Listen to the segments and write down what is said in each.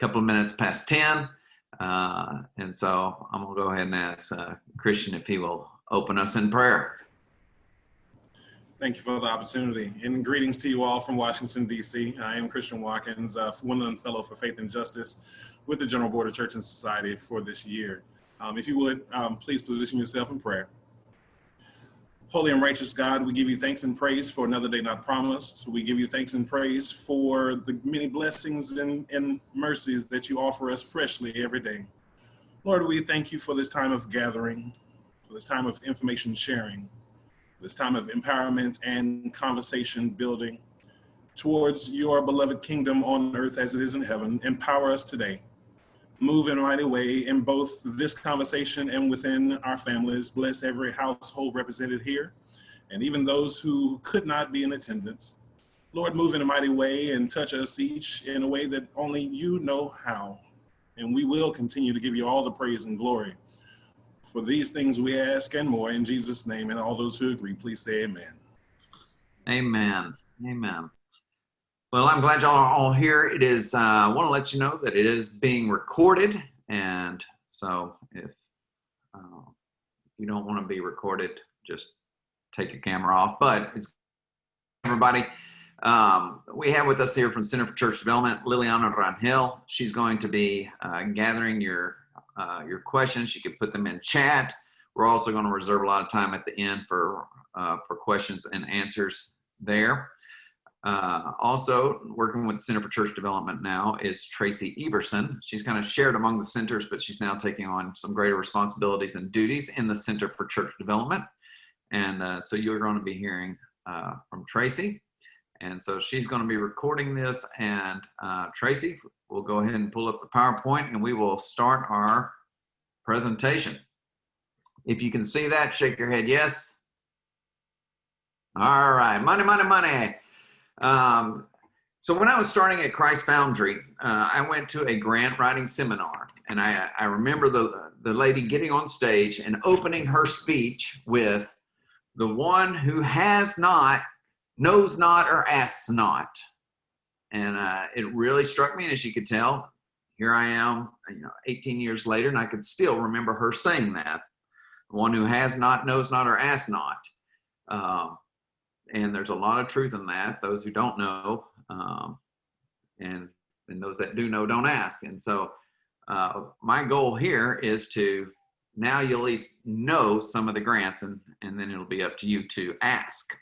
couple of minutes past 10. Uh, and so I'm going to go ahead and ask uh, Christian if he will open us in prayer. Thank you for the opportunity. And greetings to you all from Washington, D.C. I am Christian Watkins, uh, Winland Fellow for Faith and Justice with the General Board of Church and Society for this year. Um, if you would, um, please position yourself in prayer. Holy and righteous God, we give you thanks and praise for another day not promised. We give you thanks and praise for the many blessings and, and mercies that you offer us freshly every day. Lord, we thank you for this time of gathering, for this time of information sharing, this time of empowerment and conversation building towards your beloved kingdom on earth as it is in heaven. Empower us today. Move in a mighty way in both this conversation and within our families. Bless every household represented here and even those who could not be in attendance. Lord, move in a mighty way and touch us each in a way that only you know how. And we will continue to give you all the praise and glory. For these things we ask and more in Jesus' name, and all those who agree, please say amen. Amen. Amen. Well, I'm glad y'all are all here. It is, uh, I want to let you know that it is being recorded. And so if uh, you don't want to be recorded, just take your camera off. But it's everybody. Um, we have with us here from Center for Church Development, Liliana Rangel. She's going to be uh, gathering your uh, your questions. You can put them in chat. We're also going to reserve a lot of time at the end for, uh, for questions and answers there. Uh, also, working with Center for Church Development now is Tracy Everson. She's kind of shared among the centers, but she's now taking on some greater responsibilities and duties in the Center for Church Development. And uh, so you're going to be hearing uh, from Tracy. And so she's going to be recording this. And uh, Tracy, we'll go ahead and pull up the PowerPoint and we will start our presentation. If you can see that, shake your head yes. All right, money, money, money. Um, so when I was starting at Christ Foundry, uh, I went to a grant writing seminar and I, I remember the, the lady getting on stage and opening her speech with the one who has not knows not or asks not. And uh, it really struck me. And as you could tell, here I am, you know, 18 years later, and I could still remember her saying that. One who has not, knows not, or asks not. Um, and there's a lot of truth in that. Those who don't know, um, and, and those that do know, don't ask. And so uh, my goal here is to now you at least know some of the grants, and, and then it'll be up to you to ask.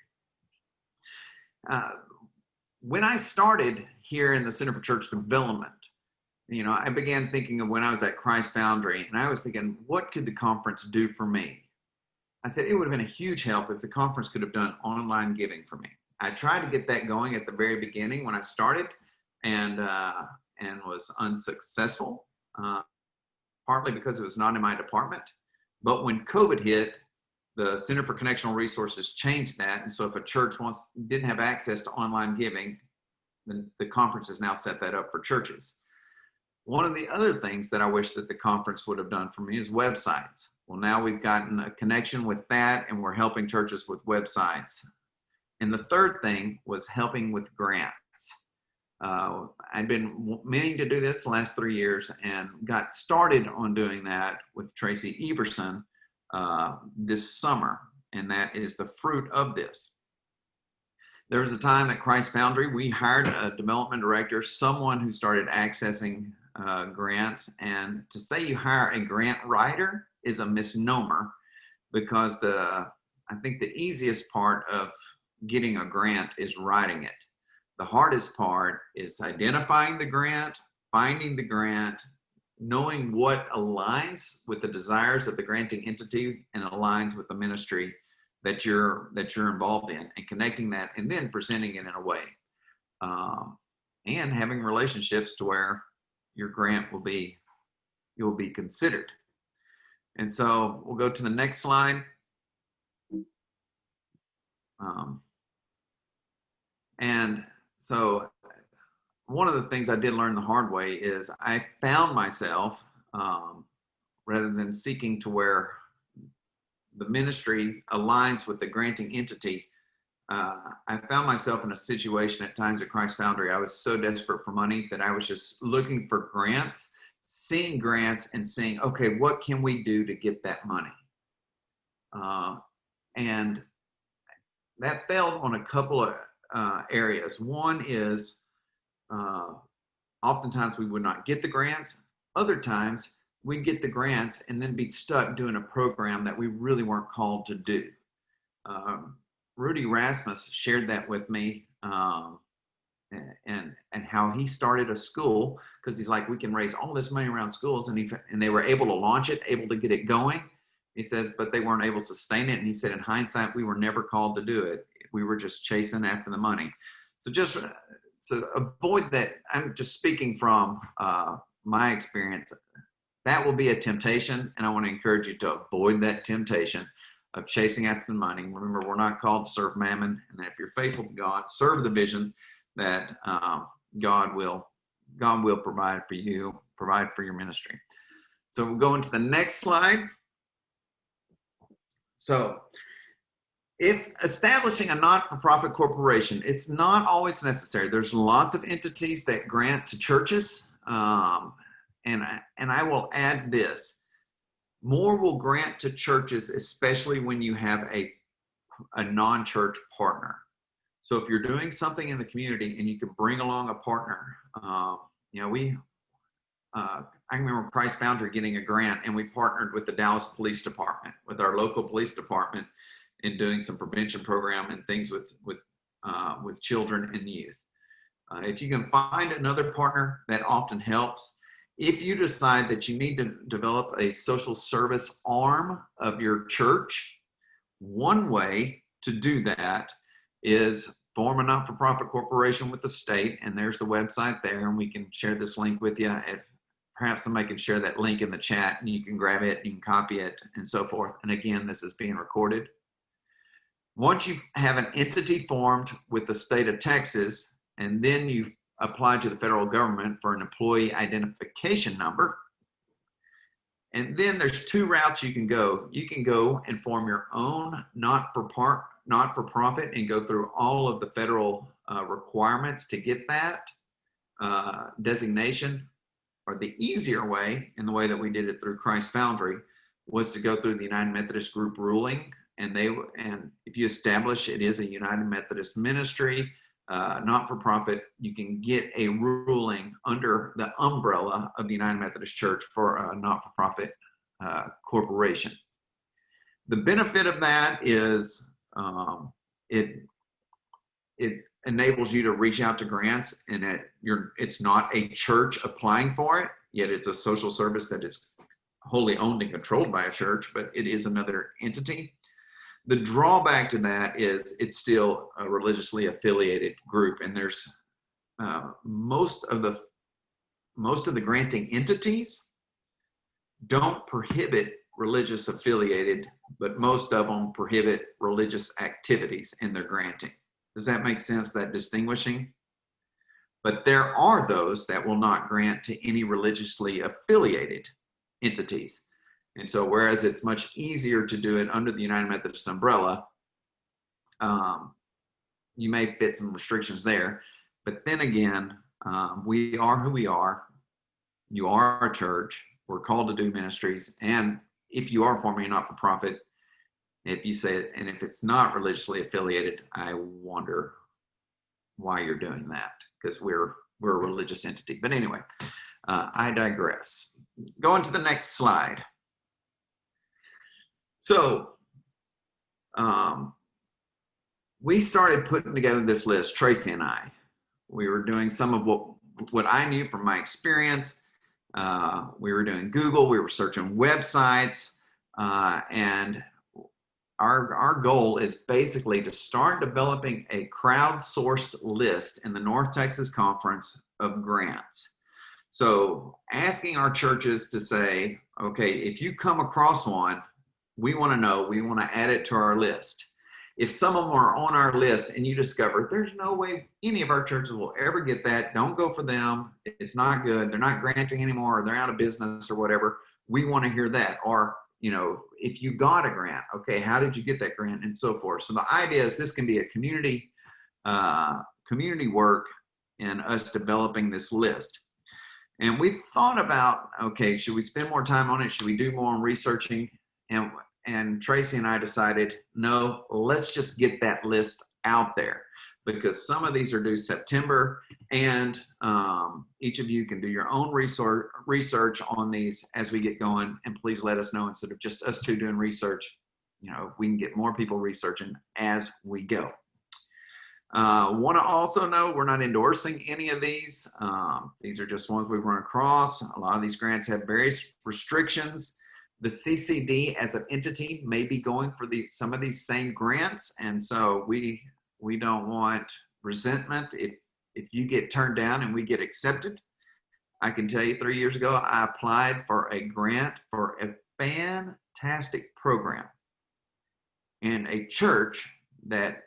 Uh, when I started here in the Center for Church Development, you know, I began thinking of when I was at Christ Foundry, and I was thinking, what could the conference do for me? I said it would have been a huge help if the conference could have done online giving for me. I tried to get that going at the very beginning when I started, and uh, and was unsuccessful, uh, partly because it was not in my department. But when COVID hit, the Center for Connectional Resources changed that. And so if a church wants didn't have access to online giving, then the conference has now set that up for churches. One of the other things that I wish that the conference would have done for me is websites. Well, now we've gotten a connection with that and we're helping churches with websites. And the third thing was helping with grants. Uh, I'd been meaning to do this last three years and got started on doing that with Tracy Everson uh, this summer, and that is the fruit of this. There was a time at Christ Foundry, we hired a development director, someone who started accessing uh, grants. And to say you hire a grant writer is a misnomer because the, I think the easiest part of getting a grant is writing it. The hardest part is identifying the grant, finding the grant, knowing what aligns with the desires of the granting entity and aligns with the ministry that you're that you're involved in and connecting that and then presenting it in a way um, and having relationships to where your grant will be you'll be considered and so we'll go to the next slide um, and so one of the things I did learn the hard way is I found myself, um, rather than seeking to where the ministry aligns with the granting entity, uh, I found myself in a situation at times at Christ Foundry. I was so desperate for money that I was just looking for grants, seeing grants, and saying, okay, what can we do to get that money? Uh, and that failed on a couple of uh, areas. One is uh, oftentimes we would not get the grants. Other times we'd get the grants and then be stuck doing a program that we really weren't called to do. Um, Rudy Rasmus shared that with me um, and, and how he started a school because he's like, we can raise all this money around schools and, he, and they were able to launch it, able to get it going. He says, but they weren't able to sustain it. And he said, in hindsight, we were never called to do it. We were just chasing after the money. So just so avoid that. I'm just speaking from uh, my experience. That will be a temptation, and I want to encourage you to avoid that temptation of chasing after the money. Remember, we're not called to serve mammon, and if you're faithful to God, serve the vision that um, God will God will provide for you, provide for your ministry. So we'll go into the next slide. So if establishing a not-for-profit corporation, it's not always necessary. There's lots of entities that grant to churches. Um, and, and I will add this, more will grant to churches, especially when you have a, a non-church partner. So if you're doing something in the community and you can bring along a partner, um, you know, we, uh, I remember Christ Foundry getting a grant and we partnered with the Dallas Police Department, with our local police department in doing some prevention program and things with, with, uh, with children and youth. Uh, if you can find another partner, that often helps. If you decide that you need to develop a social service arm of your church, one way to do that is form a not-for-profit corporation with the state, and there's the website there, and we can share this link with you. If perhaps somebody can share that link in the chat, and you can grab it, you can copy it, and so forth. And again, this is being recorded. Once you have an entity formed with the state of Texas, and then you apply to the federal government for an employee identification number. And then there's two routes you can go. You can go and form your own not-for-part, not-for-profit and go through all of the federal uh, requirements to get that uh, designation. Or the easier way, in the way that we did it through Christ Foundry, was to go through the United Methodist Group ruling. And they and if you establish it is a United Methodist ministry, uh, not-for-profit, you can get a ruling under the umbrella of the United Methodist Church for a not-for-profit uh, corporation. The benefit of that is um, it it enables you to reach out to grants, and it, you're it's not a church applying for it, yet it's a social service that is wholly owned and controlled by a church, but it is another entity. The drawback to that is it's still a religiously affiliated group, and there's uh, most of the most of the granting entities don't prohibit religious affiliated, but most of them prohibit religious activities in their granting. Does that make sense, that distinguishing? But there are those that will not grant to any religiously affiliated entities. And so whereas it's much easier to do it under the United Methodist umbrella, um, you may fit some restrictions there. But then again, um, we are who we are. You are a church. We're called to do ministries. And if you are forming a not-for-profit, if you say, it, and if it's not religiously affiliated, I wonder why you're doing that because we're we're a religious entity. But anyway, uh, I digress. Going to the next slide. So um, we started putting together this list, Tracy and I. We were doing some of what, what I knew from my experience. Uh, we were doing Google, we were searching websites, uh, and our, our goal is basically to start developing a crowdsourced list in the North Texas Conference of grants. So asking our churches to say, okay, if you come across one, we want to know, we want to add it to our list. If some of them are on our list and you discover there's no way any of our churches will ever get that, don't go for them. It's not good. They're not granting anymore or they're out of business or whatever. We want to hear that. Or, you know, if you got a grant, okay, how did you get that grant and so forth. So the idea is this can be a community, uh, community work and us developing this list. And we thought about, okay, should we spend more time on it? Should we do more on researching? And, and Tracy and I decided, no, let's just get that list out there because some of these are due September and um, each of you can do your own research, on these as we get going and please let us know instead of just us two doing research, you know, we can get more people researching as we go. Uh, Want to also know we're not endorsing any of these. Um, these are just ones we've run across. A lot of these grants have various restrictions. The CCD as an entity may be going for these some of these same grants, and so we we don't want resentment if if you get turned down and we get accepted. I can tell you three years ago, I applied for a grant for a fantastic program in a church that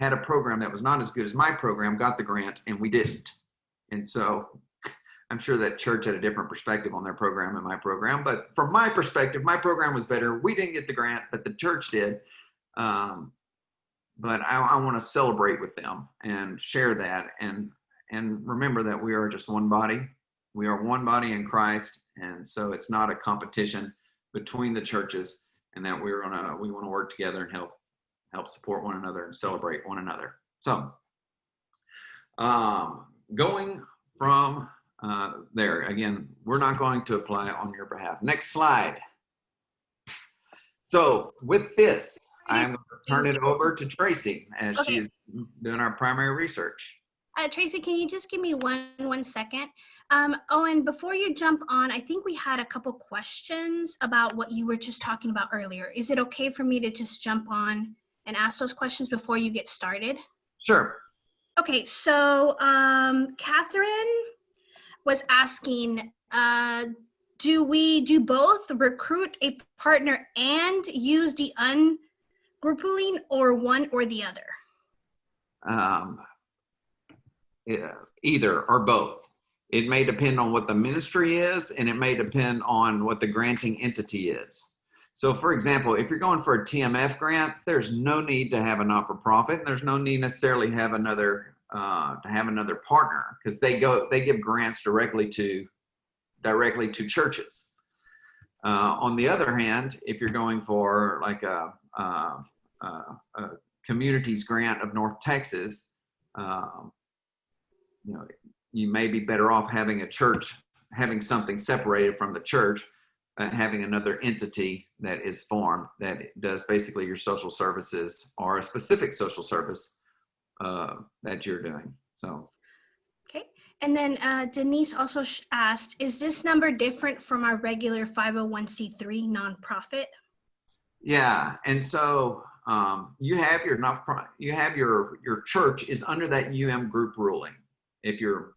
had a program that was not as good as my program, got the grant, and we didn't. And so I'm sure that church had a different perspective on their program and my program. But from my perspective, my program was better. We didn't get the grant, but the church did. Um, but I, I want to celebrate with them and share that and and remember that we are just one body. We are one body in Christ, and so it's not a competition between the churches, and that we're gonna we want to work together and help help support one another and celebrate one another. So, um, going from uh, there again, we're not going to apply on your behalf. Next slide. So with this, I'm going to turn it over to Tracy as Okay. she's doing our primary research. Uh, Tracy, can you just give me one one second? Um, Owen, before you jump on, I think we had a couple questions about what you were just talking about earlier. Is it okay for me to just jump on and ask those questions before you get started? Sure. Okay, so um, Catherine was asking, uh, do we do both recruit a partner and use the ungrouping or one or the other? Um, yeah, either or both. It may depend on what the ministry is, and it may depend on what the granting entity is. So, for example, if you're going for a TMF grant, there's no need to have a not-for-profit. and There's no need necessarily have another uh, to have another partner because they go they give grants directly to directly to churches. Uh, on the other hand, if you're going for like a, a, a, communities grant of North Texas, um, you know, you may be better off having a church, having something separated from the church, uh, having another entity that is formed that does basically your social services or a specific social service uh, that you're doing. So Okay, and then uh, Denise also asked, is this number different from our regular 501c3 nonprofit? Yeah, and so um, you have your not you have your your church is under that UM group ruling. If you're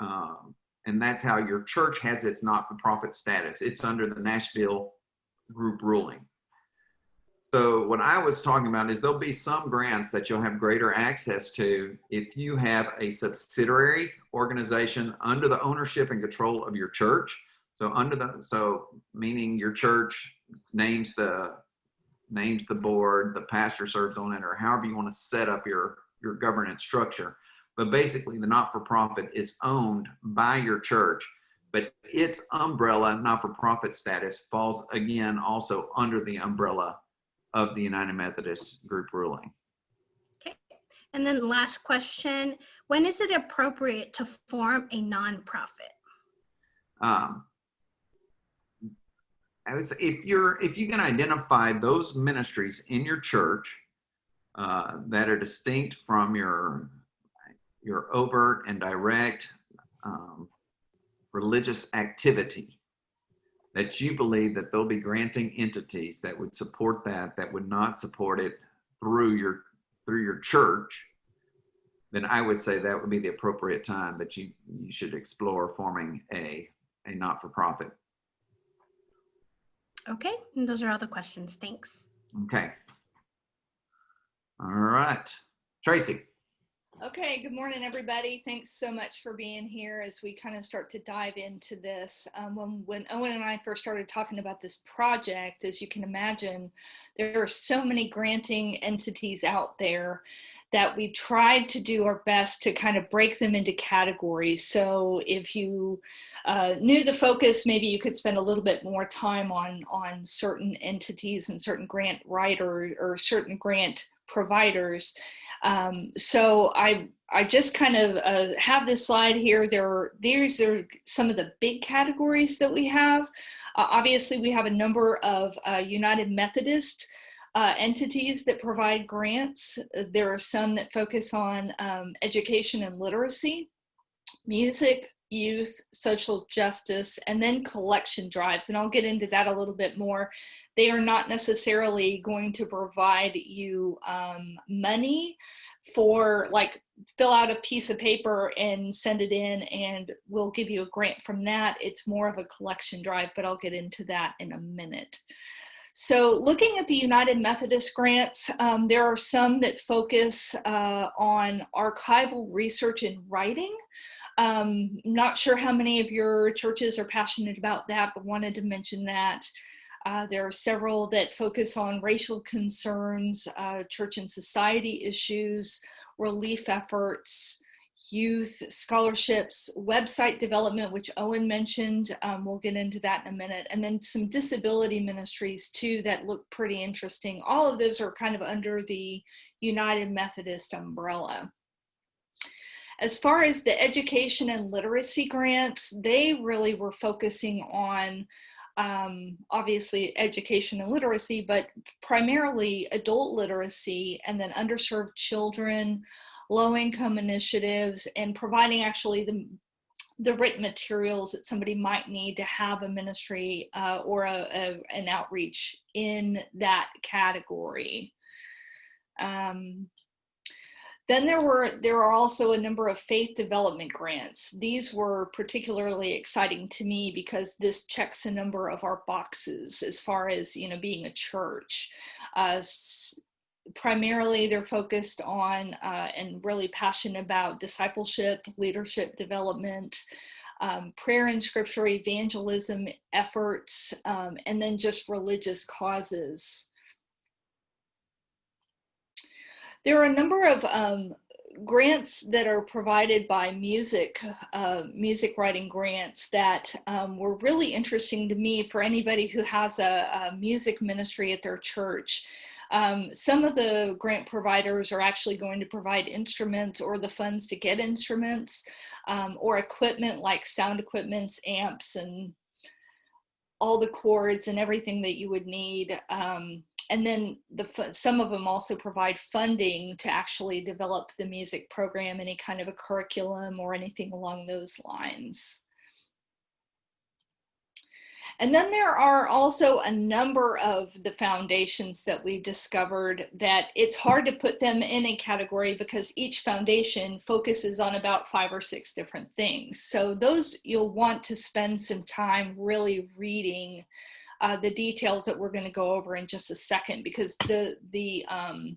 um, and that's how your church has its not-for-profit status. It's under the Nashville group ruling. So what I was talking about is there'll be some grants that you'll have greater access to if you have a subsidiary organization under the ownership and control of your church. So under the so meaning your church names the names the board, the pastor serves on it, or however you want to set up your, your governance structure. But basically, the not for profit is owned by your church, but its umbrella not for profit status falls again also under the umbrella of the United Methodist group ruling. Okay, and then last question, when is it appropriate to form a nonprofit? Um, I would say if you're if you can identify those ministries in your church uh, that are distinct from your your overt and direct um, religious activity, that you believe that they'll be granting entities that would support that that would not support it through your through your church, then I would say that would be the appropriate time that you you should explore forming a a not-for-profit. Okay, and those are all the questions. Thanks. Okay. All right. Tracy. Okay, good morning, everybody. Thanks so much for being here as we kind of start to dive into this. Um, when, when Owen and I first started talking about this project, as you can imagine, there are so many granting entities out there that we tried to do our best to kind of break them into categories. So if you uh, knew the focus, maybe you could spend a little bit more time on, on certain entities and certain grant writer or certain grant providers um, so I, I just kind of uh, have this slide here. There are, these are some of the big categories that we have. Uh, obviously, we have a number of uh, United Methodist uh, entities that provide grants. There are some that focus on um, education and literacy, music, youth, social justice, and then collection drives. And I'll get into that a little bit more they are not necessarily going to provide you um, money for like fill out a piece of paper and send it in and we'll give you a grant from that. It's more of a collection drive, but I'll get into that in a minute. So looking at the United Methodist grants, um, there are some that focus uh, on archival research and writing. Um, not sure how many of your churches are passionate about that, but wanted to mention that. Uh, there are several that focus on racial concerns, uh, church and society issues, relief efforts, youth scholarships, website development, which Owen mentioned. Um, we'll get into that in a minute. And then some disability ministries too that look pretty interesting. All of those are kind of under the United Methodist umbrella. As far as the education and literacy grants, they really were focusing on um, obviously education and literacy, but primarily adult literacy and then underserved children, low income initiatives, and providing actually the, the written materials that somebody might need to have a ministry uh, or a, a, an outreach in that category. Um, then there were there are also a number of faith development grants. These were particularly exciting to me because this checks a number of our boxes as far as you know being a church. Uh, primarily, they're focused on uh, and really passionate about discipleship, leadership development. Um, prayer and scripture evangelism efforts, um, and then just religious causes. There are a number of um, grants that are provided by music, uh, music writing grants that um, were really interesting to me for anybody who has a, a music ministry at their church. Um, some of the grant providers are actually going to provide instruments or the funds to get instruments um, or equipment like sound equipments, amps, and all the cords and everything that you would need. Um, and then the some of them also provide funding to actually develop the music program, any kind of a curriculum or anything along those lines. And then there are also a number of the foundations that we discovered that it's hard to put them in a category because each foundation focuses on about five or six different things. So those you'll want to spend some time really reading uh, the details that we're going to go over in just a second because the the um,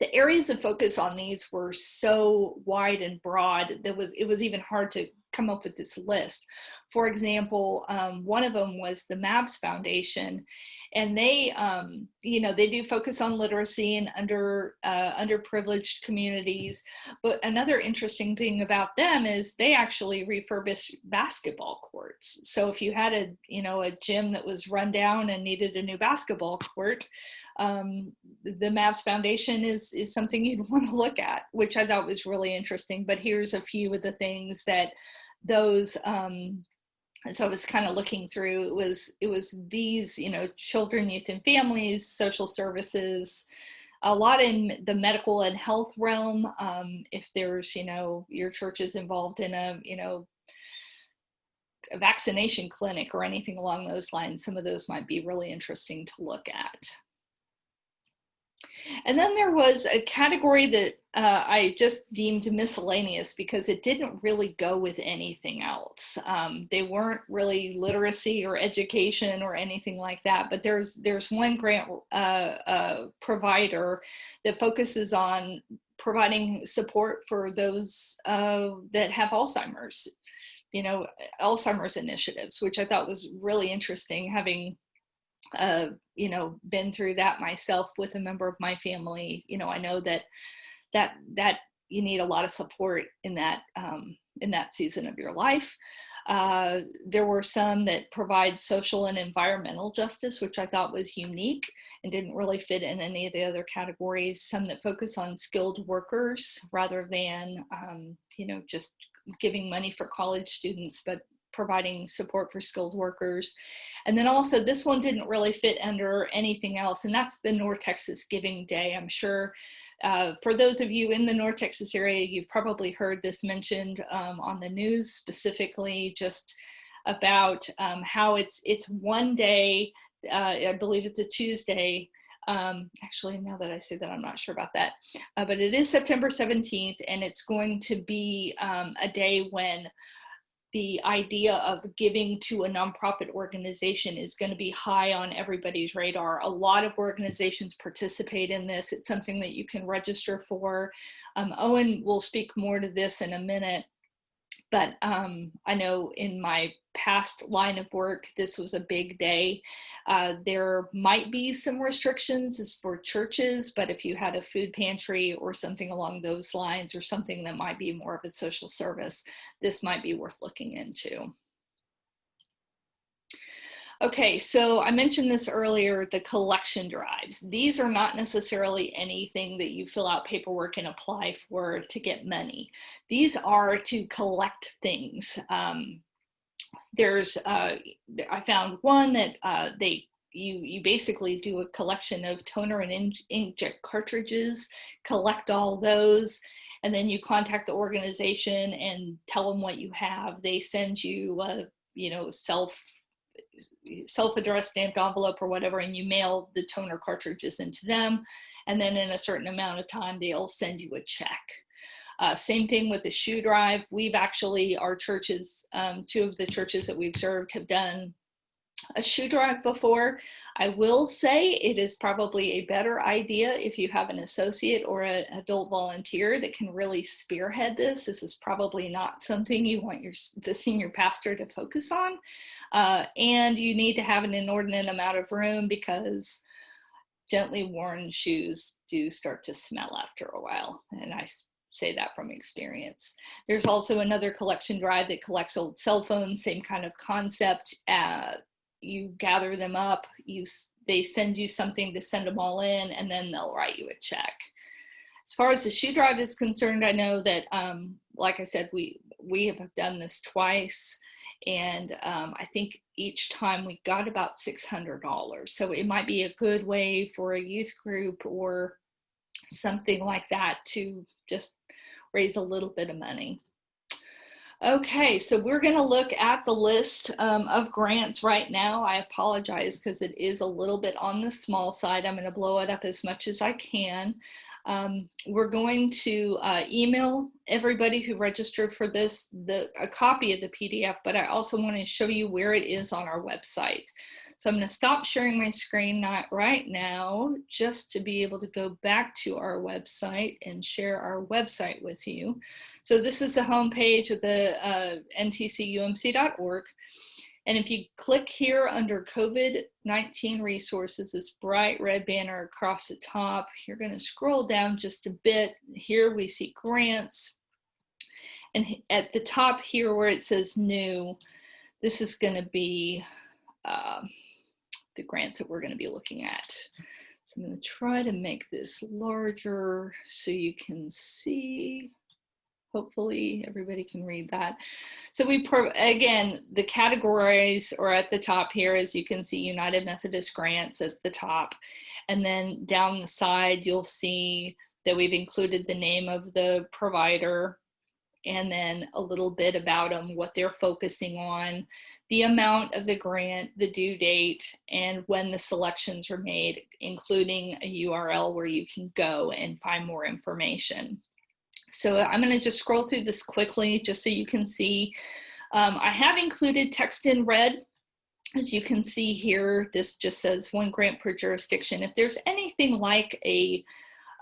the areas of focus on these were so wide and broad that was it was even hard to come up with this list. For example, um, one of them was the MAVS Foundation, and they um, you know they do focus on literacy and under uh, underprivileged communities but another interesting thing about them is they actually refurbish basketball courts so if you had a you know a gym that was run down and needed a new basketball court um, the MAVS Foundation is is something you'd want to look at, which I thought was really interesting. But here's a few of the things that those um, so I was kind of looking through, it was, it was these, you know, children, youth and families, social services, a lot in the medical and health realm. Um, if there's, you know, your church is involved in a, you know, a vaccination clinic or anything along those lines, some of those might be really interesting to look at. And then there was a category that uh, I just deemed miscellaneous because it didn't really go with anything else. Um, they weren't really literacy or education or anything like that. But there's there's one grant uh, uh, provider that focuses on providing support for those uh, that have Alzheimer's, you know, Alzheimer's initiatives, which I thought was really interesting having, uh, you know, been through that myself with a member of my family. You know, I know that that that you need a lot of support in that um, in that season of your life. Uh, there were some that provide social and environmental justice, which I thought was unique and didn't really fit in any of the other categories. Some that focus on skilled workers rather than, um, you know, just giving money for college students, but providing support for skilled workers. And then also this one didn't really fit under anything else, and that's the North Texas Giving Day. I'm sure uh, for those of you in the North Texas area, you've probably heard this mentioned um, on the news specifically just about um, how it's it's one day, uh, I believe it's a Tuesday. Um, actually, now that I say that, I'm not sure about that. Uh, but it is September 17th, and it's going to be um, a day when the idea of giving to a nonprofit organization is going to be high on everybody's radar. A lot of organizations participate in this. It's something that you can register for. Um, Owen will speak more to this in a minute, but um, I know in my past line of work, this was a big day. Uh, there might be some restrictions as for churches, but if you had a food pantry or something along those lines or something that might be more of a social service, this might be worth looking into. Okay, so I mentioned this earlier, the collection drives. These are not necessarily anything that you fill out paperwork and apply for to get money. These are to collect things. Um, there's, uh, I found one that uh, they you you basically do a collection of toner and inkjet cartridges, collect all those, and then you contact the organization and tell them what you have. They send you a you know self self-addressed stamped envelope or whatever, and you mail the toner cartridges into them, and then in a certain amount of time they'll send you a check. Uh, same thing with the shoe drive. We've actually, our churches, um, two of the churches that we've served have done a shoe drive before. I will say it is probably a better idea if you have an associate or an adult volunteer that can really spearhead this. This is probably not something you want your the senior pastor to focus on. Uh, and you need to have an inordinate amount of room because gently worn shoes do start to smell after a while. And I say that from experience. There's also another collection drive that collects old cell phones, same kind of concept. Uh, you gather them up, you they send you something to send them all in, and then they'll write you a check. As far as the shoe drive is concerned, I know that, um, like I said, we we have done this twice, and um, I think each time we got about $600. So it might be a good way for a youth group or something like that to just raise a little bit of money. Okay, so we're going to look at the list um, of grants right now. I apologize because it is a little bit on the small side. I'm going to blow it up as much as I can. Um, we're going to uh, email everybody who registered for this the, a copy of the PDF, but I also want to show you where it is on our website. So I'm going to stop sharing my screen not right now just to be able to go back to our website and share our website with you. So this is the homepage of the uh, ntcumc.org. And if you click here under COVID-19 resources, this bright red banner across the top, you're going to scroll down just a bit. Here we see grants. And at the top here where it says new, this is going to be uh, the grants that we're going to be looking at. So I'm to try to make this larger so you can see. Hopefully everybody can read that. So we, again, the categories are at the top here, as you can see, United Methodist Grants at the top. And then down the side, you'll see that we've included the name of the provider, and then a little bit about them, what they're focusing on, the amount of the grant, the due date, and when the selections are made, including a URL where you can go and find more information. So I'm going to just scroll through this quickly just so you can see. Um, I have included text in red. As you can see here, this just says one grant per jurisdiction. If there's anything like a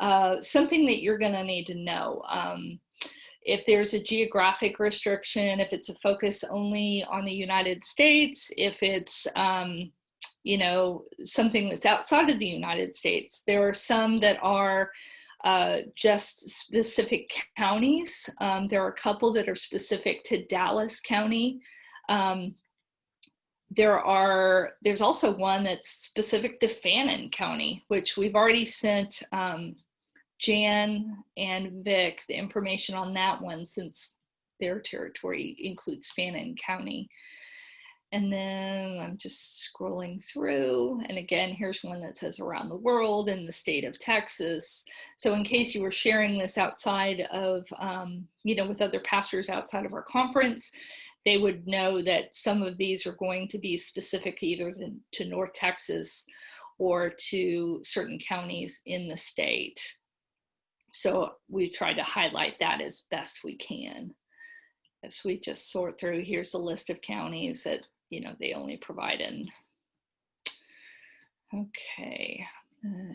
uh, something that you're going to need to know. Um, if there's a geographic restriction, if it's a focus only on the United States, if it's, um, you know, something that's outside of the United States. There are some that are uh, just specific counties. Um, there are a couple that are specific to Dallas County. Um, there are, there's also one that's specific to Fannin County, which we've already sent um, Jan and Vic the information on that one since their territory includes Fannin County. And then I'm just scrolling through. And again, here's one that says around the world in the state of Texas. So in case you were sharing this outside of, um, you know, with other pastors outside of our conference, they would know that some of these are going to be specific either to, to North Texas or to certain counties in the state. So we try to highlight that as best we can. As we just sort through, here's a list of counties that, you know, they only provide in. Okay. Uh,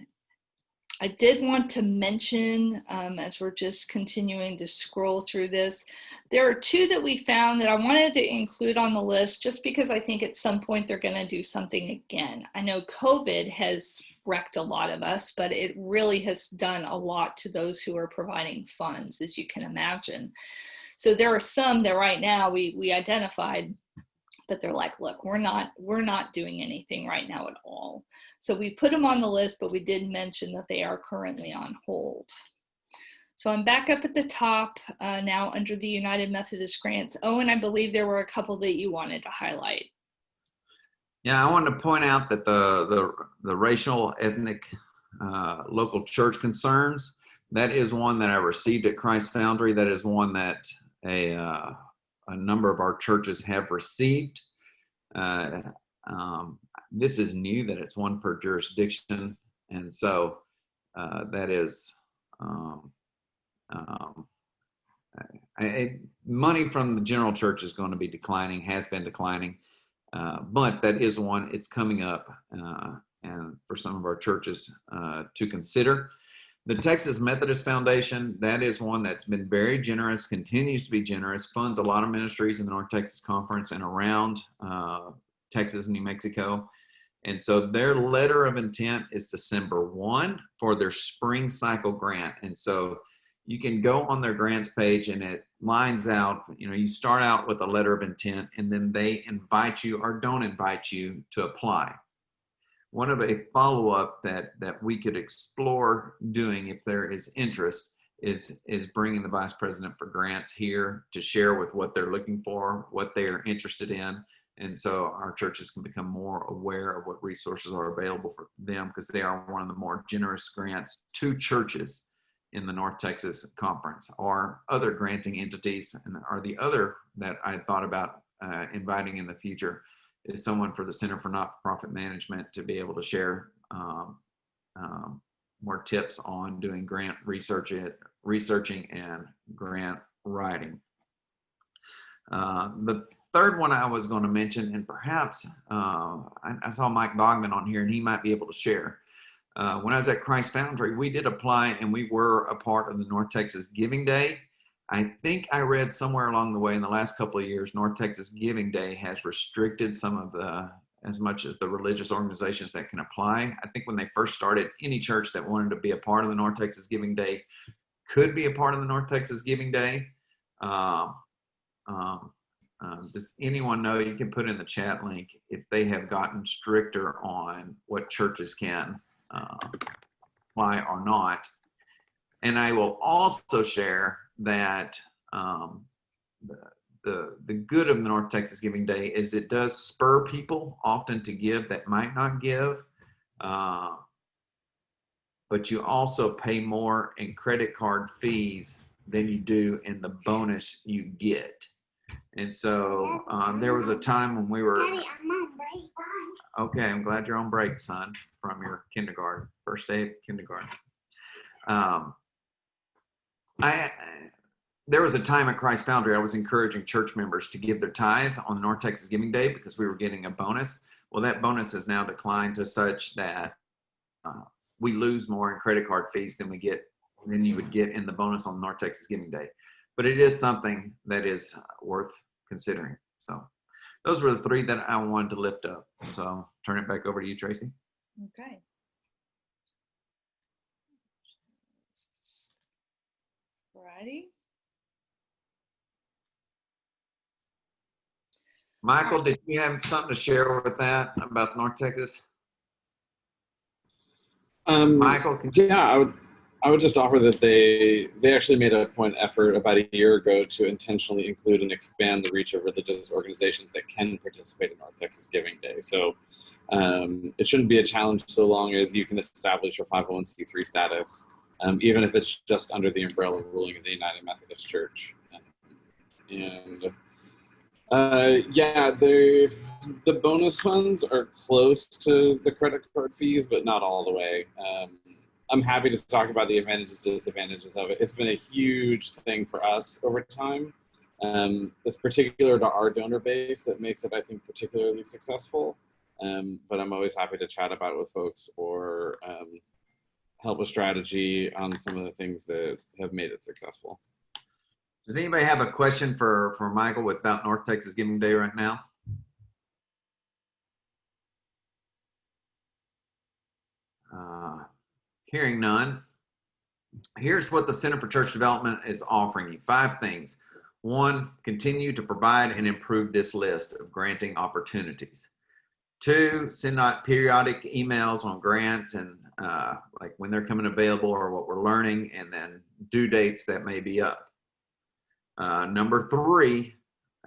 I did want to mention, um, as we're just continuing to scroll through this, there are two that we found that I wanted to include on the list just because I think at some point they're going to do something again. I know COVID has wrecked a lot of us, but it really has done a lot to those who are providing funds, as you can imagine. So there are some that right now we, we identified but they're like, look, we're not, we're not doing anything right now at all. So we put them on the list, but we did mention that they are currently on hold. So I'm back up at the top uh, now under the United Methodist grants. Oh, and I believe there were a couple that you wanted to highlight. Yeah, I wanted to point out that the, the, the racial, ethnic, uh, local church concerns, that is one that I received at Christ Foundry. That is one that a, uh, a number of our churches have received. Uh, um, this is new that it's one per jurisdiction. And so uh, that is um, um, I, I, money from the general church is going to be declining, has been declining. Uh, but that is one, it's coming up uh, and for some of our churches uh, to consider. The Texas Methodist Foundation, that is one that's been very generous, continues to be generous, funds a lot of ministries in the North Texas Conference and around uh, Texas New Mexico. And so their letter of intent is December 1 for their spring cycle grant. And so you can go on their grants page and it lines out, you know, you start out with a letter of intent and then they invite you or don't invite you to apply one of a follow-up that that we could explore doing if there is interest is is bringing the vice president for grants here to share with what they're looking for what they are interested in. And so our churches can become more aware of what resources are available for them because they are one of the more generous grants to churches in the North Texas Conference. Or other granting entities and are the other that I thought about uh, inviting in the future is someone for the Center for Not-for-Profit Management to be able to share um, um, more tips on doing grant research, it, researching and grant writing. Uh, the third one I was going to mention, and perhaps uh, I, I, saw Mike Bogman on here and he might be able to share. Uh, when I was at Christ Foundry, we did apply and we were a part of the North Texas Giving Day. I think I read somewhere along the way in the last couple of years, North Texas Giving Day has restricted some of the, as much as the religious organizations that can apply. I think when they first started, any church that wanted to be a part of the North Texas Giving Day could be a part of the North Texas Giving Day. Um, um, um, does anyone know, you can put in the chat link, if they have gotten stricter on what churches can uh, apply or not. And I will also share that um, the, the, the good of the North Texas Giving Day is it does spur people often to give that might not give. Uh, but you also pay more in credit card fees than you do in the bonus you get. And so um, there was a time when we were. Daddy, I'm on break. Bye. Okay, I'm glad you're on break, son, from your kindergarten, first day of kindergarten. Um, I there was a time at Christ Foundry I was encouraging church members to give their tithe on North Texas Giving Day because we were getting a bonus. Well, that bonus has now declined to such that uh, we lose more in credit card fees than we get than you would get in the bonus on North Texas Giving Day. But it is something that is worth considering. So those were the three that I wanted to lift up. So I'll turn it back over to you, Tracy. Okay. Righty. Michael, did you have something to share with that about North Texas? Um, Michael, can yeah, I would, I would just offer that they they actually made a point effort about a year ago to intentionally include and expand the reach of religious organizations that can participate in North Texas Giving Day. So um, it shouldn't be a challenge so long as you can establish your 501c3 status, um, even if it's just under the umbrella ruling of the United Methodist Church. And uh, yeah, the the bonus funds are close to the credit card fees, but not all the way. Um, I'm happy to talk about the advantages, disadvantages of it. It's been a huge thing for us over time. Um, it's particular to our donor base that makes it, I think, particularly successful. Um, but I'm always happy to chat about it with folks or um, help with strategy on some of the things that have made it successful. Does anybody have a question for, for Michael about North Texas Giving Day right now? Uh, hearing none. Here's what the Center for Church Development is offering you. Five things. One, continue to provide and improve this list of granting opportunities. Two, send out periodic emails on grants and uh, like when they're coming available or what we're learning and then due dates that may be up. Uh, number three,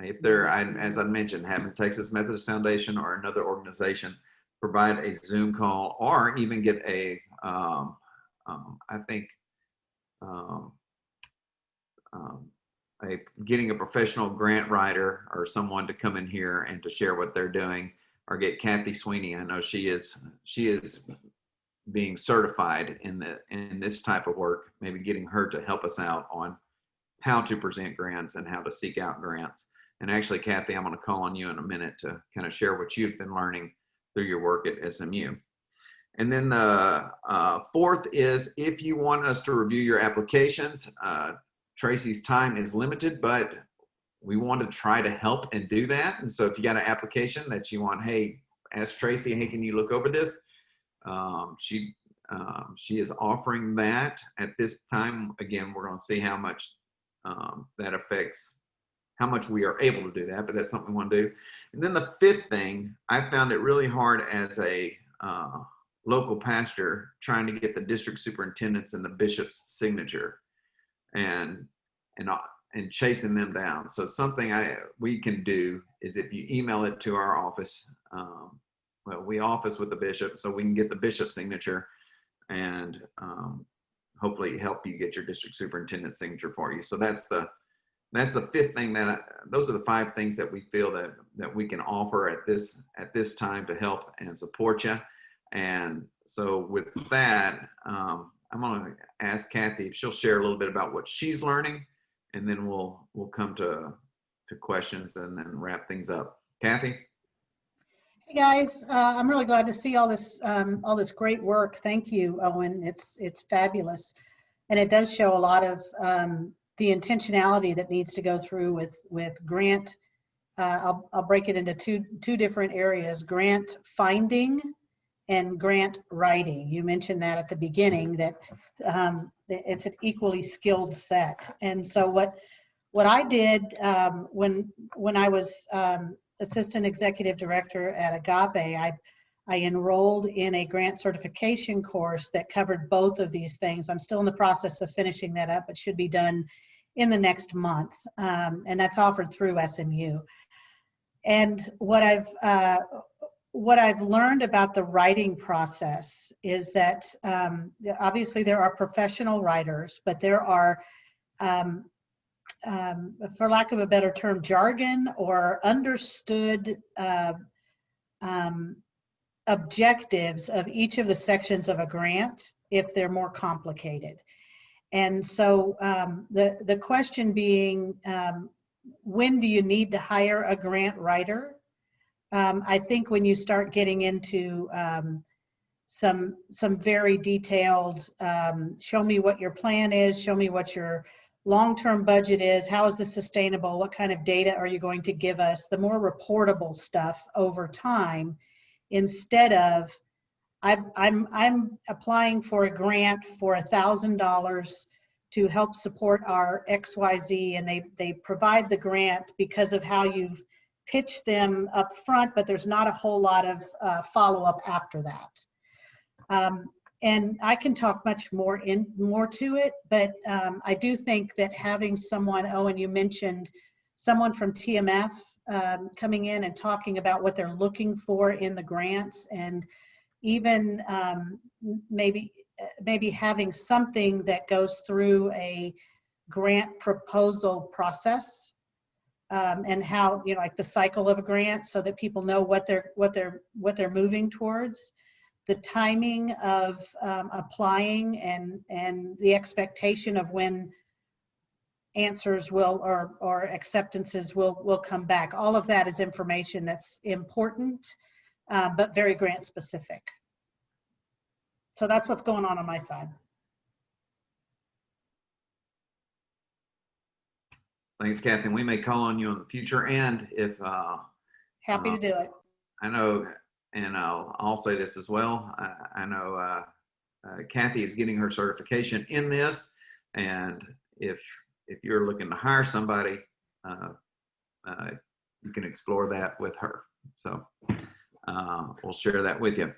if they're, I, as I mentioned, having Texas Methodist Foundation or another organization provide a Zoom call or even get a, um, um, I think, um, um, a, getting a professional grant writer or someone to come in here and to share what they're doing or get Kathy Sweeney. I know she is, she is being certified in the, in this type of work, maybe getting her to help us out on how to present grants and how to seek out grants. And actually, Kathy, I'm going to call on you in a minute to kind of share what you've been learning through your work at SMU. And then the uh, fourth is if you want us to review your applications, uh, Tracy's time is limited, but we want to try to help and do that. And so if you got an application that you want, hey, ask Tracy, hey, can you look over this? Um, she um, she is offering that at this time. Again, we're going to see how much um, that affects how much we are able to do that, but that's something we want to do. And then the fifth thing, I found it really hard as a uh, local pastor trying to get the district superintendents and the bishop's signature and and uh, and chasing them down. So something I we can do is if you email it to our office, um, we office with the bishop, so we can get the bishop's signature and um, hopefully help you get your district superintendent signature for you. So that's the that's the fifth thing that I, those are the five things that we feel that that we can offer at this at this time to help and support you. And so with that, um, I'm going to ask Kathy if she'll share a little bit about what she's learning, and then we'll we'll come to to questions and then wrap things up. Kathy. Hey guys, uh, I'm really glad to see all this um, all this great work. Thank you, Owen. It's it's fabulous, and it does show a lot of um, the intentionality that needs to go through with with grant. Uh, I'll I'll break it into two two different areas: grant finding and grant writing. You mentioned that at the beginning that um, it's an equally skilled set. And so what what I did um, when when I was um, assistant executive director at Agape, I, I enrolled in a grant certification course that covered both of these things. I'm still in the process of finishing that up. It should be done in the next month, um, and that's offered through SMU. And what I've uh, what I've learned about the writing process is that um, obviously there are professional writers, but there are um, um, for lack of a better term, jargon or understood uh, um, objectives of each of the sections of a grant if they're more complicated. And so um, the, the question being, um, when do you need to hire a grant writer? Um, I think when you start getting into um, some some very detailed show me what your plan is show me what your long-term budget is how is this sustainable? What kind of data are you going to give us? The more reportable stuff over time instead of i'm i'm, I'm applying for a grant for a thousand dollars to help support our xyz and they they provide the grant because of how you've pitched them up front but there's not a whole lot of uh, follow-up after that. Um, and I can talk much more in more to it, but um, I do think that having someone, Owen, you mentioned someone from TMF um, coming in and talking about what they're looking for in the grants, and even um, maybe maybe having something that goes through a grant proposal process um, and how you know like the cycle of a grant so that people know what they're what they're what they're moving towards the timing of um, applying and and the expectation of when answers will or or acceptances will will come back. All of that is information that's important uh, but very grant specific. So that's what's going on on my side. Thanks, Kathy. We may call on you in the future, and if uh, happy to Uh, do it. I know, and I'll, I'll say this as well. I, I know uh, uh, Kathy is getting her certification in this, and if if you're looking to hire somebody, uh, uh, you can explore that with her. So uh, we'll share that with you.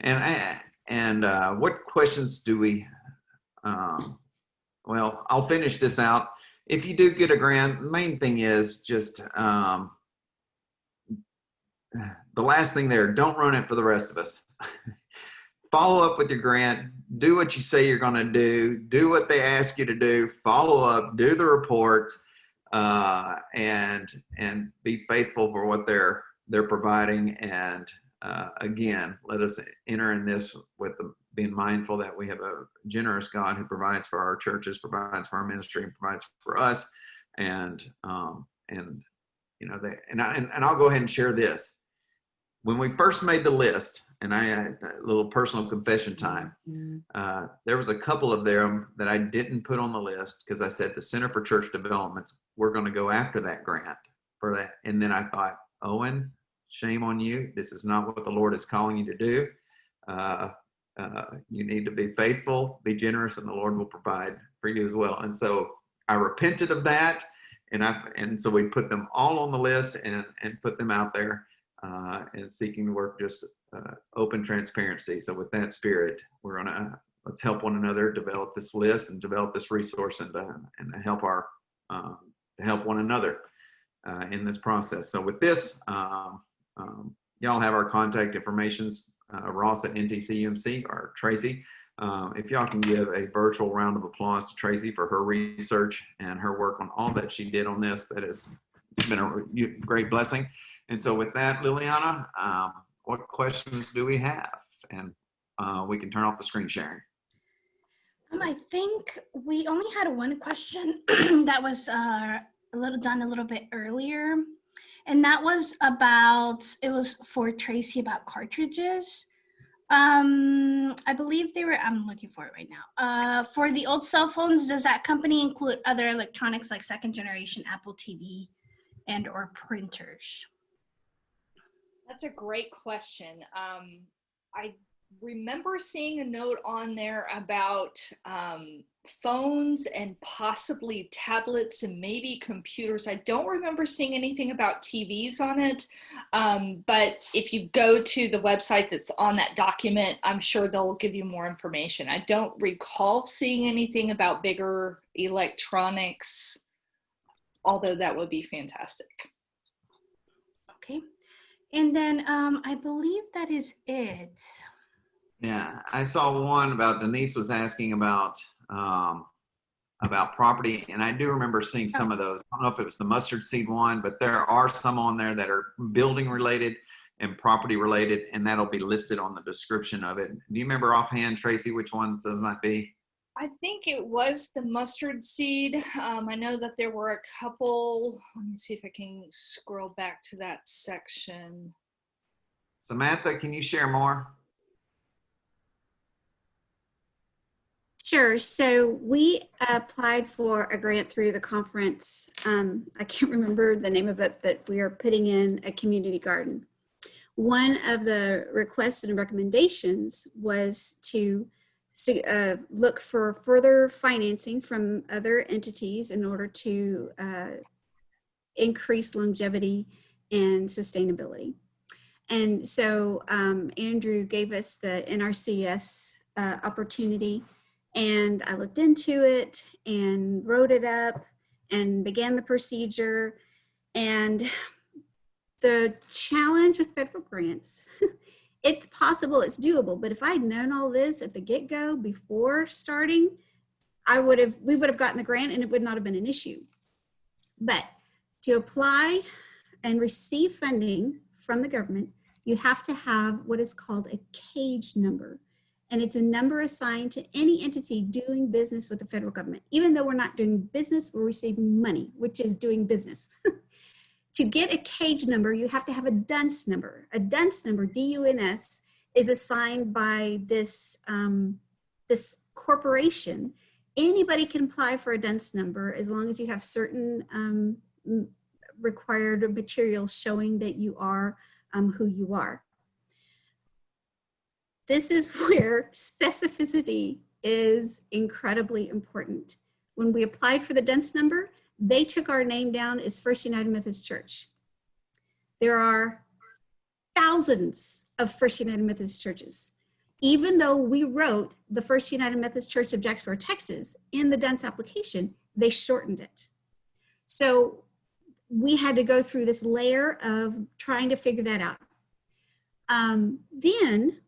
And I, and uh, what questions do we? Um, well, I'll finish this out. If you do get a grant, the main thing is just. Um, the last thing there, don't run it for the rest of us. follow up with your grant, do what you say you're going to do, do what they ask you to do, follow up, do the reports, uh, and and be faithful for what they're they're providing. And uh, again, let us enter in this with the, being mindful that we have a generous God who provides for our churches, provides for our ministry, and provides for us. And um, and you know, they, and I and, and I'll go ahead and share this when we first made the list, and I had a little personal confession time, uh, there was a couple of them that I didn't put on the list because I said the Center for Church Developments, we're going to go after that grant for that. And then I thought, Owen, shame on you. This is not what the Lord is calling you to do. Uh, uh, you need to be faithful, be generous, and the Lord will provide for you as well. And so I repented of that, and I and so we put them all on the list and and put them out there uh, and seeking to work just uh, open transparency. So with that spirit, we're gonna let's help one another develop this list and develop this resource and uh, and help our um, help one another uh, in this process. So with this, um, um, y'all have our contact informations. Uh, Ross at NTCUMC or Tracy. Um, if y'all can give a virtual round of applause to Tracy for her research and her work on all that she did on this, that has been a great blessing. And so with that, Liliana, um, what questions do we have? And uh, we can turn off the screen sharing. Um, I think we only had one question that was uh, a little done a little bit earlier. And that was about, it was for Tracy about cartridges. Um, I believe they were, I'm looking for it right now. Uh, for the old cell phones, does that company include other electronics like second generation Apple TV and or printers? That's a great question. Um, I remember seeing a note on there about um, phones and possibly tablets and maybe computers. I don't remember seeing anything about TVs on it, um, but if you go to the website that's on that document, I'm sure they'll give you more information. I don't recall seeing anything about bigger electronics, although that would be fantastic. Okay. And then um, I believe that is it. Yeah, I saw one about Denise was asking about um, about property, and I do remember seeing some of those. I don't know if it was the mustard seed one, but there are some on there that are building related and property related, and that'll be listed on the description of it. Do you remember offhand, Tracy, which ones those might be? I think it was the mustard seed. Um, I know that there were a couple. Let me see if I can scroll back to that section. Samantha, can you share more? Sure. So we applied for a grant through the conference. Um, I can't remember the name of it, but we are putting in a community garden. One of the requests and recommendations was to so, uh, look for further financing from other entities in order to uh, increase longevity and sustainability. And so um, Andrew gave us the NRCS uh, opportunity and I looked into it and wrote it up and began the procedure. And the challenge with federal grants, it's possible, it's doable, but if I'd known all this at the get-go before starting, I would have, we would have gotten the grant and it would not have been an issue. But to apply and receive funding from the government, you have to have what is called a CAGE number. And it's a number assigned to any entity doing business with the federal government. Even though we're not doing business, we're receiving money, which is doing business. to get a CAGE number, you have to have a DUNS number. A DUNS number, D-U-N-S, is assigned by this, um, this corporation. Anybody can apply for a DUNS number as long as you have certain um, required materials showing that you are um, who you are. This is where specificity is incredibly important. When we applied for the DUNS number, they took our name down as First United Methodist Church. There are thousands of First United Methodist churches. Even though we wrote the First United Methodist Church of Jacksboro, Texas in the DUNS application, they shortened it. So we had to go through this layer of trying to figure that out. Um, then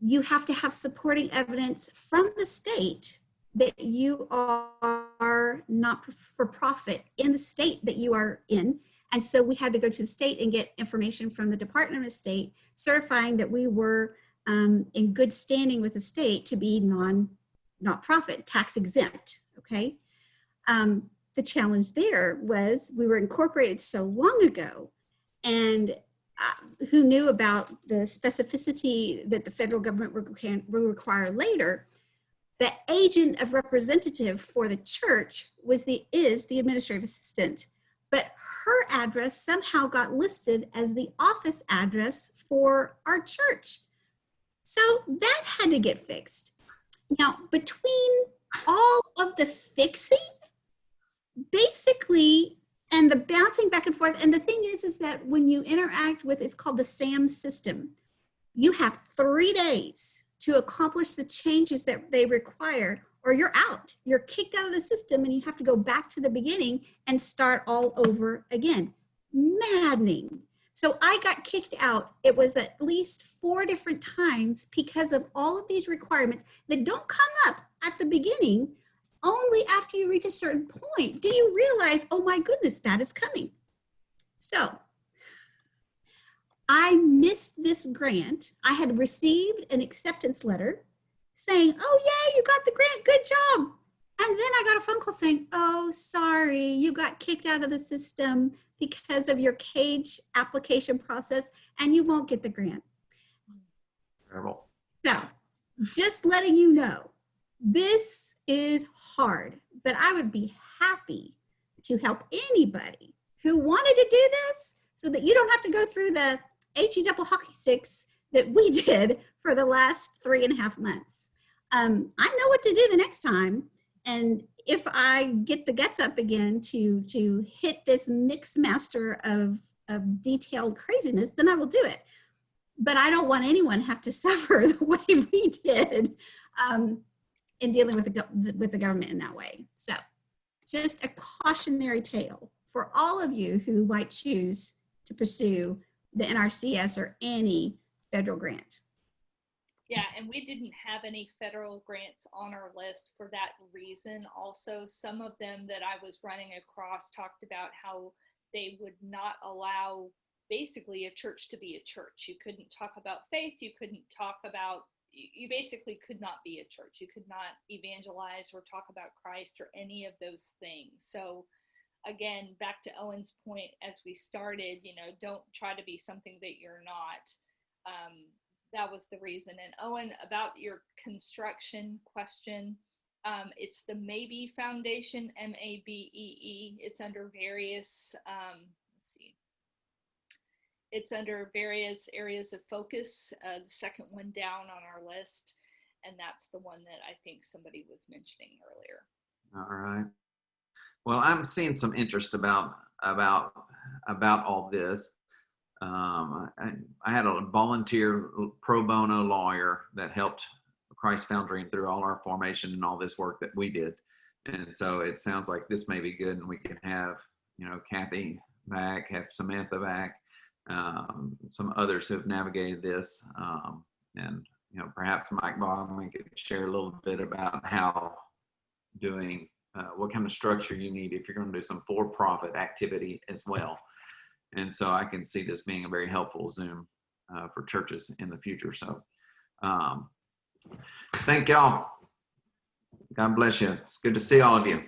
you have to have supporting evidence from the state that you are not for profit in the state that you are in. And so we had to go to the state and get information from the Department of State certifying that we were um, in good standing with the state to be non not profit, tax exempt, okay? Um, the challenge there was we were incorporated so long ago and uh, who knew about the specificity that the federal government will require later, the agent of representative for the church was the is the administrative assistant, but her address somehow got listed as the office address for our church. So that had to get fixed. Now, between all of the fixing, basically and the bouncing back and forth. And the thing is, is that when you interact with, it's called the SAM system. You have three days to accomplish the changes that they require or you're out. You're kicked out of the system and you have to go back to the beginning and start all over again. Maddening. So I got kicked out. It was at least four different times because of all of these requirements that don't come up at the beginning only after you reach a certain point do you realize, oh my goodness, that is coming. So I missed this grant. I had received an acceptance letter saying, oh yeah, you got the grant, good job. And then I got a phone call saying, oh, sorry, you got kicked out of the system because of your CAGE application process and you won't get the grant. Terrible. So just letting you know, this is hard, but I would be happy to help anybody who wanted to do this so that you don't have to go through the HE double hockey sticks that we did for the last three and a half months. Um, I know what to do the next time. And if I get the guts up again to, to hit this mix master of, of detailed craziness, then I will do it. But I don't want anyone have to suffer the way we did. Um, in dealing with the, with the government in that way. So just a cautionary tale for all of you who might choose to pursue the NRCS or any federal grant. Yeah, and we didn't have any federal grants on our list for that reason. Also, some of them that I was running across talked about how they would not allow basically a church to be a church. You couldn't talk about faith, you couldn't talk about you basically could not be a church. You could not evangelize or talk about Christ or any of those things. So, again, back to Owen's point as we started, you know, don't try to be something that you're not. Um, that was the reason. And Owen, about your construction question, Um, it's the Mabee Foundation, M-A-B-E-E. It's under various, um, let's see. It's under various areas of focus. Uh, the second one down on our list, and that's the one that I think somebody was mentioning earlier. All right. Well, I'm seeing some interest about about about all this. Um, I, I had a volunteer pro bono lawyer that helped Christ Foundry through all our formation and all this work that we did. And so it sounds like this may be good, and we can have you know Kathy back, have Samantha back, um, some others who have navigated this, um, and you know perhaps Mike Bogman could share a little bit about how doing uh, what kind of structure you need if you're going to do some for-profit activity as well. And so I can see this being a very helpful Zoom uh, for churches in the future. So um, thank y'all. God bless you. It's good to see all of you.